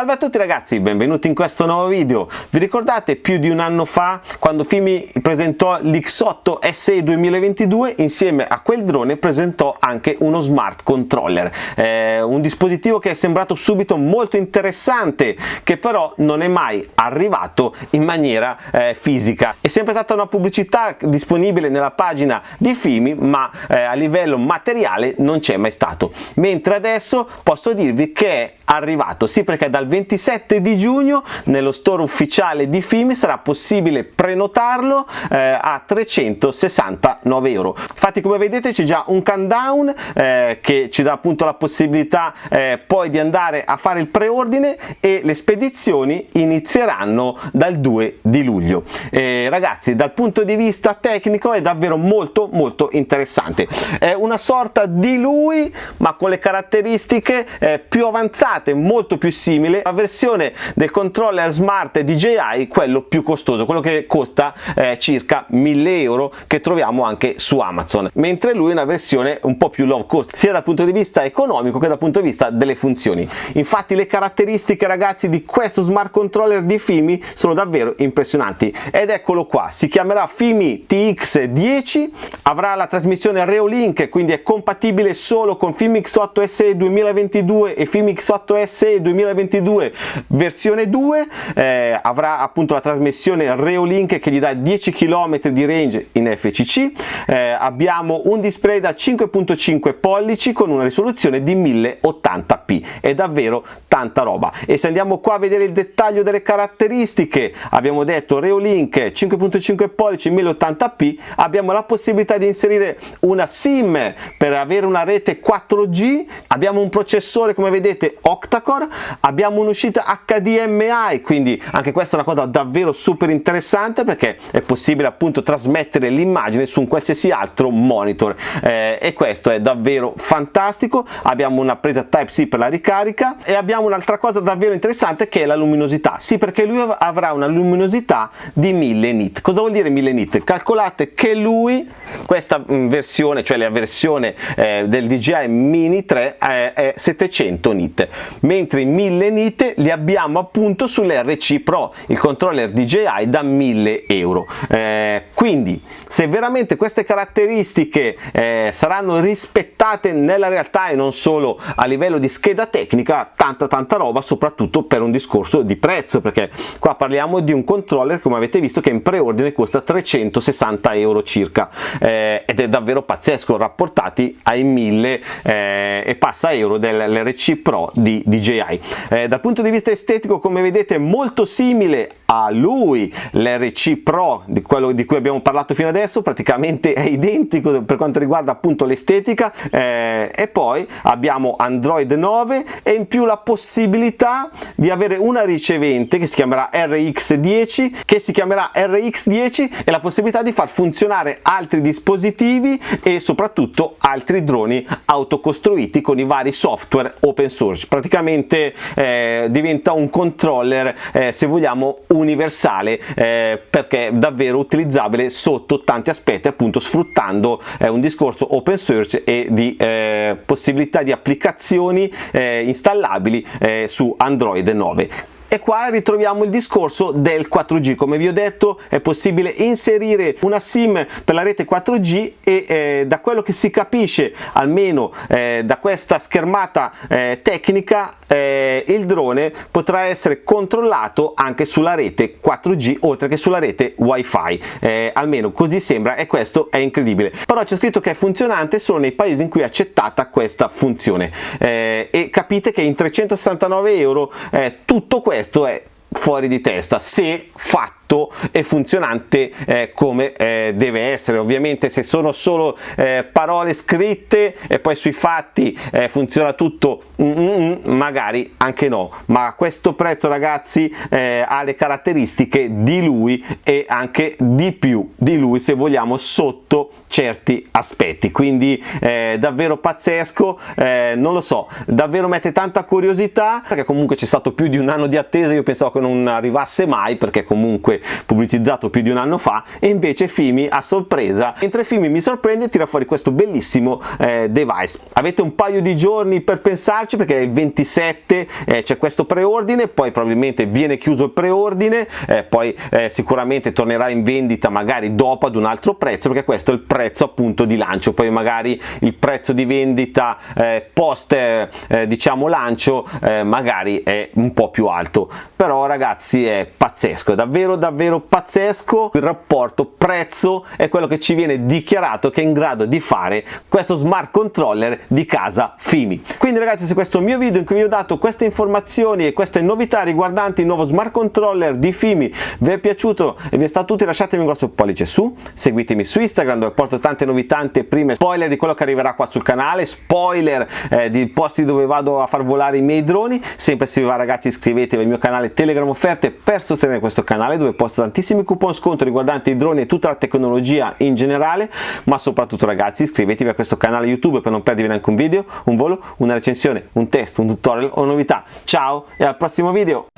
Salve a tutti ragazzi, benvenuti in questo nuovo video. Vi ricordate più di un anno fa quando Fimi presentò l'X8 SE 2022 insieme a quel drone presentò anche uno smart controller, eh, un dispositivo che è sembrato subito molto interessante che però non è mai arrivato in maniera eh, fisica. È sempre stata una pubblicità disponibile nella pagina di Fimi ma eh, a livello materiale non c'è mai stato, mentre adesso posso dirvi che è arrivato, sì perché dal 27 di giugno nello store ufficiale di Fimi sarà possibile prenotarlo eh, a 369 euro. Infatti come vedete c'è già un countdown eh, che ci dà appunto la possibilità eh, poi di andare a fare il preordine e le spedizioni inizieranno dal 2 di luglio. ragazzi dal punto di vista tecnico è davvero molto molto interessante. È una sorta di lui ma con le caratteristiche eh, più avanzate molto più simile alla versione del controller smart DJI quello più costoso quello che costa eh, circa 1000 euro che troviamo anche su Amazon. Mentre lui è una versione un po' più low cost sia dal punto di vista economico che dal punto di vista delle funzioni. Infatti le caratteristiche ragazzi di questo smart controller di Fimi sono davvero impressionanti. Ed eccolo qua si chiamerà Fimi TX10 avrà la trasmissione Reolink quindi è compatibile solo con Fimi X8 SE 2022 e Fimi X8 SE 2022 versione 2 eh, avrà appunto la trasmissione Reolink che gli dà 10 km di range in FCC eh, abbiamo un display da 5.5 pollici con una risoluzione di 1080p è davvero tanta roba. E se andiamo qua a vedere il dettaglio delle caratteristiche abbiamo detto Reolink 5.5 pollici 1080p abbiamo la possibilità di inserire una SIM per avere una rete 4G abbiamo un processore come vedete octa-core. Abbiamo un'uscita HDMI quindi anche questa è una cosa davvero super interessante perché è possibile appunto trasmettere l'immagine su un qualsiasi altro monitor. Eh, e questo è davvero fantastico. Abbiamo una presa Type-C per la ricarica e abbiamo un'altra cosa davvero interessante che è la luminosità. Sì perché lui avrà una luminosità di 1000 nit. Cosa vuol dire 1000 nit? calcolate che lui questa mm, versione cioè la versione eh, del DJI Mini 3 eh, è 700 nit mentre i 1000 nit li abbiamo appunto sull'RC Pro il controller DJI da 1000 euro eh, quindi se veramente queste caratteristiche eh, saranno rispettate nella realtà e non solo a livello di scheda tecnica tanta tanta roba soprattutto per un discorso di prezzo perché qua parliamo di un controller come avete visto che in preordine costa 360 euro circa eh, ed è davvero pazzesco rapportati ai 1000 eh, e passa euro dell'RC Pro di DJI. Dal punto di vista estetico come vedete molto simile a lui l'RC Pro di quello di cui abbiamo parlato fino adesso praticamente è identico per quanto riguarda appunto l'estetica eh, e poi abbiamo Android 9 e in più la possibilità di avere una ricevente che si chiamerà RX10 che si chiamerà RX10 e la possibilità di far funzionare altri dispositivi e soprattutto altri droni autocostruiti con i vari software open source. Praticamente eh, diventa un controller eh, se vogliamo universale eh, perché davvero utilizzabile sotto tanti aspetti appunto sfruttando eh, un discorso open source e di eh, possibilità di applicazioni eh, installabili eh, su Android 9 e qua ritroviamo il discorso del 4G come vi ho detto è possibile inserire una sim per la rete 4G e eh, da quello che si capisce almeno eh, da questa schermata eh, tecnica eh, il drone potrà essere controllato anche sulla rete 4G oltre che sulla rete wifi. Eh, almeno così sembra e questo è incredibile. Però c'è scritto che è funzionante solo nei paesi in cui è accettata questa funzione. Eh, e capite che in 369 euro tutto questo questo è fuori di testa. Se fatto fatto e funzionante eh, come eh, deve essere. Ovviamente se sono solo eh, parole scritte e poi sui fatti eh, funziona tutto mm, mm, mm, magari anche no. Ma questo prezzo ragazzi eh, ha le caratteristiche di lui e anche di più di lui se vogliamo sotto certi aspetti. Quindi eh, davvero pazzesco. Non lo so davvero mette tanta curiosità perché comunque c'è stato più di un anno di attesa io pensavo che non arrivasse mai perché comunque pubblicizzato più di un anno fa e invece Fimi a sorpresa. Mentre Fimi mi sorprende tira fuori questo bellissimo eh, device. Avete un paio di giorni per pensarci perché il 27 eh, c'è questo preordine poi probabilmente viene chiuso il preordine eh, poi eh, sicuramente tornerà in vendita magari dopo ad un altro prezzo perché questo è il prezzo appunto di lancio. Poi magari il prezzo di vendita eh, post eh, diciamo lancio magari è un po' più alto. Però ragazzi è pazzesco è davvero davvero pazzesco. Il rapporto prezzo è quello che ci viene dichiarato che è in grado di fare questo smart controller di casa Fimi. Quindi ragazzi se questo mio video in cui vi ho dato queste informazioni e queste novità riguardanti il nuovo smart controller di Fimi vi è piaciuto e vi è stato utile lasciatemi un grosso pollice su. Seguitemi su Instagram dove porto tante novità tante prime spoiler di quello che arriverà qua sul canale. Spoiler eh, di posti dove vado a far volare i miei droni. Sempre se vi va ragazzi iscrivetevi al mio canale Telegram offerte per sostenere questo canale dove posto tantissimi coupon sconto riguardanti i droni e tutta la tecnologia in generale ma soprattutto ragazzi iscrivetevi a questo canale YouTube per non perdervi neanche un video, un volo, una recensione, un test, un tutorial o novità. Ciao e al prossimo video!